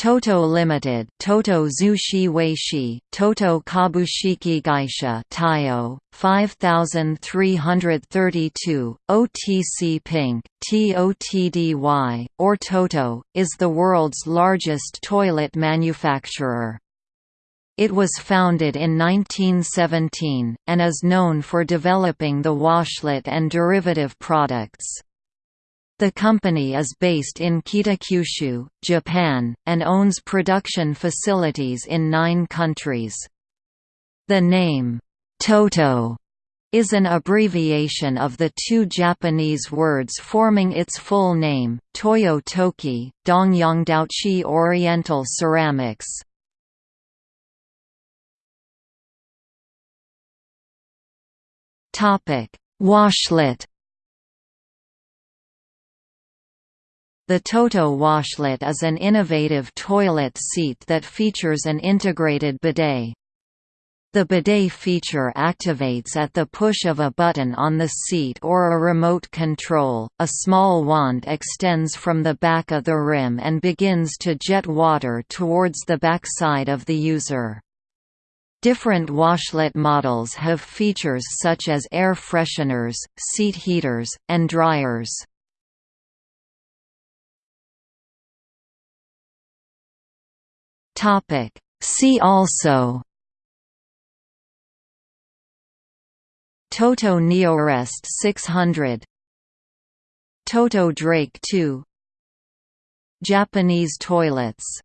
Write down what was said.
Toto Limited, Toto Zushi Weishi, Toto Kabushiki Gaisha, Taiyo, 5332, OTC Pink, TOTDY, or Toto, is the world's largest toilet manufacturer. It was founded in 1917, and is known for developing the washlet and derivative products. The company is based in Kitakyushu, Japan, and owns production facilities in nine countries. The name, Toto, is an abbreviation of the two Japanese words forming its full name, Toyo Toki, Dongyangdaochi Oriental Ceramics. Washlet The Toto washlet is an innovative toilet seat that features an integrated bidet. The bidet feature activates at the push of a button on the seat or a remote control. A small wand extends from the back of the rim and begins to jet water towards the backside of the user. Different washlet models have features such as air fresheners, seat heaters, and dryers. Topic. See also Toto Neorest 600 Toto Drake 2 Japanese toilets